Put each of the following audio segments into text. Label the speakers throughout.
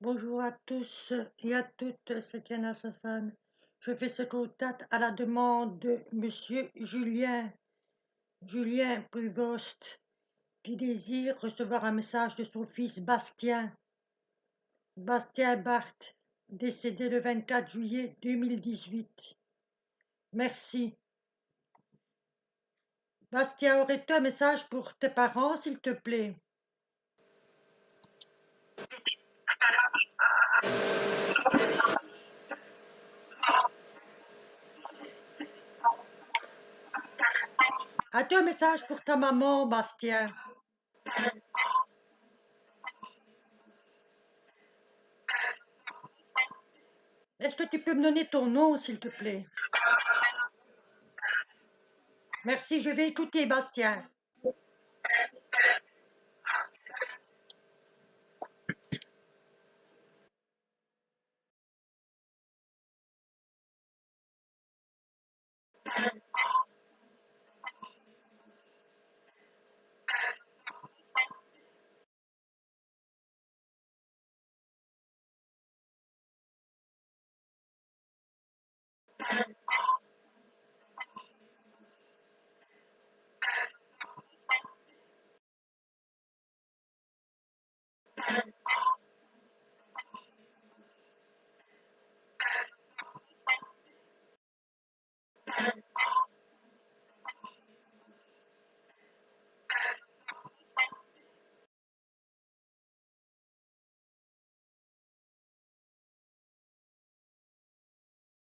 Speaker 1: Bonjour à tous et à toutes, c'est Diana Sofane. Je fais ce contact à la demande de Monsieur Julien, Julien Prévost, qui désire recevoir un message de son fils Bastien, Bastien Barthes, décédé le 24 juillet 2018. Merci. Bastien, aurais-tu un message pour tes parents, s'il te plaît? As-tu un message pour ta maman, Bastien? Est-ce que tu peux me donner ton nom, s'il te plaît? Merci, je vais écouter, Bastien.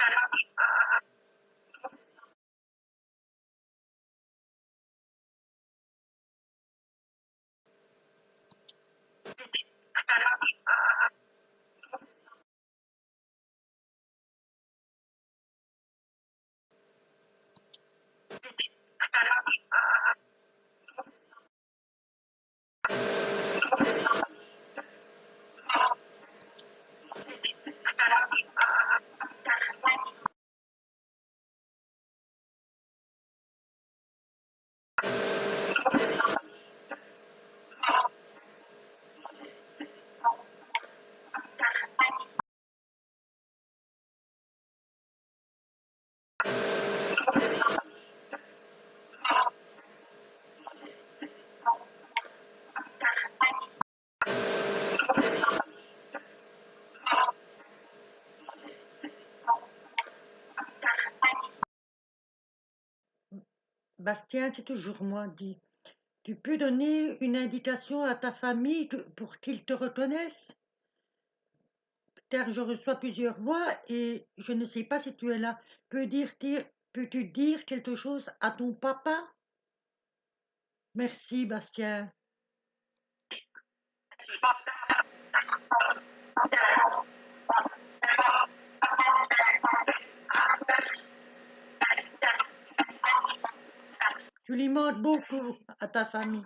Speaker 1: څېړونکی باید د خپلو تجربو څخه خبر وي. Bastien, c'est toujours moi, dit. Tu peux donner une indication à ta famille pour qu'ils te reconnaissent? Car je reçois plusieurs voix et je ne sais pas si tu es là. Peux dire, peux-tu dire quelque chose à ton papa? Merci, Bastien. Tu limotes beaucoup à ta famille.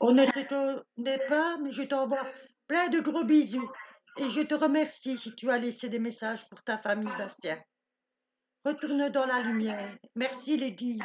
Speaker 1: On ne pas, mais je t'envoie plein de gros bisous et je te remercie si tu as laissé des messages pour ta famille, Bastien. Retourne dans la lumière. Merci les guides.